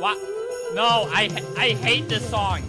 What? No, I I hate this song.